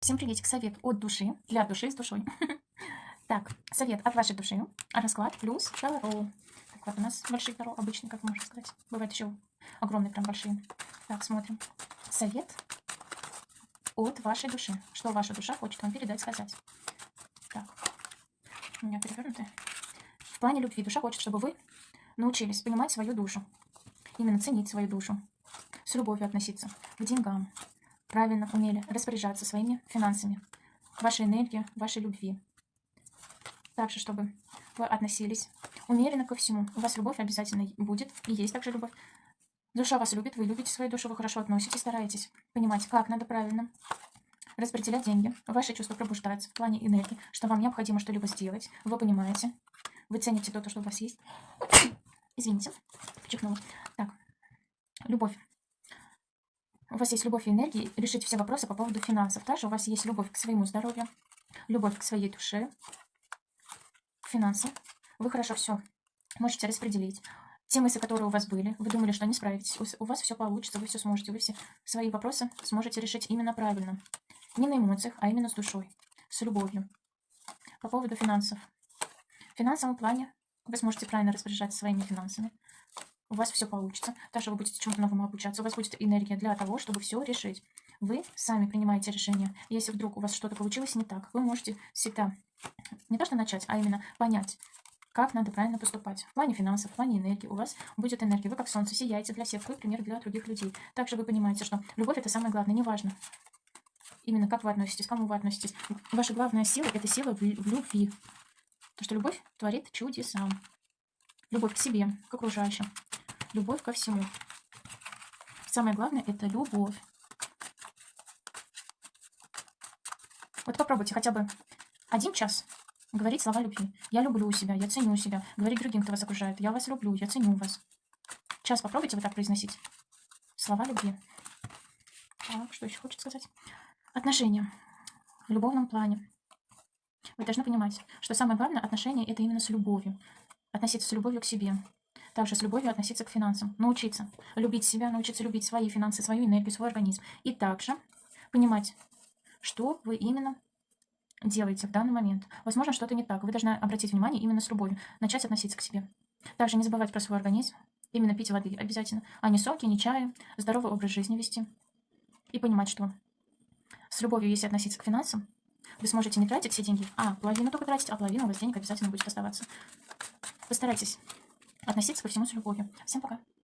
Всем приветик. Совет от души, для души с душой. Так, совет от вашей души. Расклад плюс Таро. Так, вот у нас большие Таро, обычные, как можно сказать. Бывают еще огромные, прям большие. Так, смотрим. Совет от вашей души. Что ваша душа хочет вам передать, сказать. Так, у меня перевернуты. В плане любви душа хочет, чтобы вы научились понимать свою душу. Именно ценить свою душу. С любовью относиться к деньгам, правильно умели распоряжаться своими финансами, вашей энергией, вашей любви. Также, чтобы вы относились умеренно ко всему. У вас любовь обязательно будет, и есть также любовь. Душа вас любит, вы любите свою душу, вы хорошо относитесь, стараетесь понимать, как надо правильно распределять деньги. Ваши чувства пробуждаются в плане энергии, что вам необходимо что-либо сделать. Вы понимаете, вы цените то, что у вас есть. Извините, чихнула. Так, любовь у вас есть любовь и энергия решить все вопросы по поводу финансов. Также у вас есть любовь к своему здоровью, любовь к своей душе, к финансам. Вы хорошо все можете распределить. Те мысли, которые у вас были, вы думали, что не справитесь, у вас все получится, вы все сможете, вы все свои вопросы сможете решить именно правильно. Не на эмоциях, а именно с душой, с любовью. По поводу финансов. В финансовом плане вы сможете правильно распоряжаться своими финансами у вас все получится. Также вы будете чему-то новому обучаться. У вас будет энергия для того, чтобы все решить. Вы сами принимаете решение. Если вдруг у вас что-то получилось не так, вы можете всегда не то что начать, а именно понять, как надо правильно поступать. В плане финансов, в плане энергии у вас будет энергия. Вы как солнце сияете для всех, вы пример для других людей. Также вы понимаете, что любовь это самое главное, неважно. Именно как вы относитесь, к кому вы относитесь. Ваша главная сила – это сила в любви. Потому что любовь творит чудеса. Любовь к себе, к окружающим любовь ко всему. Самое главное – это любовь. Вот попробуйте хотя бы один час говорить слова любви. Я люблю себя, я ценю себя. Говорить другим, кто вас окружает. Я вас люблю, я ценю вас. Час попробуйте вот так произносить. Слова любви. Так, что еще хочет сказать? Отношения. В любовном плане. Вы должны понимать, что самое главное отношение – это именно с любовью. Относиться с любовью к себе. Также с любовью относиться к финансам. Научиться любить себя, научиться любить свои финансы, свою энергию, свой организм. И также понимать, что вы именно делаете в данный момент. Возможно, что-то не так. Вы должны обратить внимание именно с любовью. Начать относиться к себе. Также не забывать про свой организм. Именно пить воды обязательно. А не соки, не чая. Здоровый образ жизни вести. И понимать, что с любовью, если относиться к финансам, вы сможете не тратить все деньги, а половину только тратить, а половину у вас денег обязательно будет оставаться. Постарайтесь относиться ко всему с любовью. Всем пока.